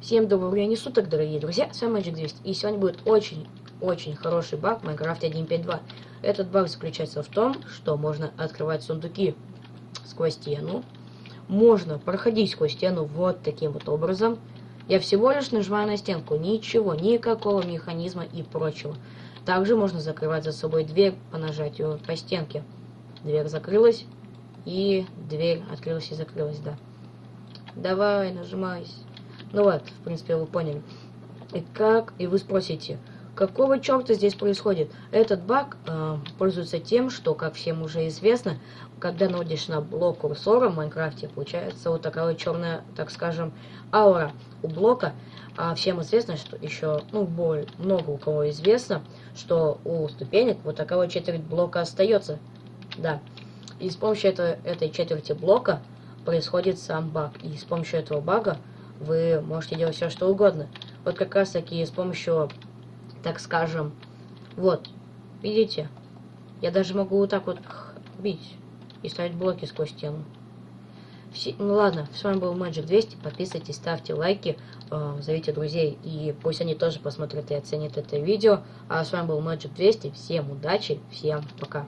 Всем доброго времени суток, дорогие друзья, с вами Magic 200. И сегодня будет очень-очень хороший баг в Minecraft 1.5.2. Этот баг заключается в том, что можно открывать сундуки сквозь стену. Можно проходить сквозь стену вот таким вот образом. Я всего лишь нажимаю на стенку, ничего, никакого механизма и прочего. Также можно закрывать за собой дверь по нажатию по стенке. Дверь закрылась, и дверь открылась и закрылась, да. Давай, нажимайся. Ну вот, в принципе, вы поняли. И как, и вы спросите, какого черта здесь происходит? Этот баг э, пользуется тем, что, как всем уже известно, когда наводишь на блок курсора в Майнкрафте, получается вот такая вот черная, так скажем, аура у блока. А всем известно, что еще, ну, более много у кого известно, что у ступенек вот такая вот четверть блока остается. Да. И с помощью это, этой четверти блока происходит сам баг. И с помощью этого бага вы можете делать все, что угодно. Вот как раз таки с помощью, так скажем, вот, видите? Я даже могу вот так вот бить и ставить блоки сквозь стену. Все, ну ладно, с вами был Magic 200, подписывайтесь, ставьте лайки, э, зовите друзей, и пусть они тоже посмотрят и оценят это видео. А с вами был Magic 200, всем удачи, всем пока.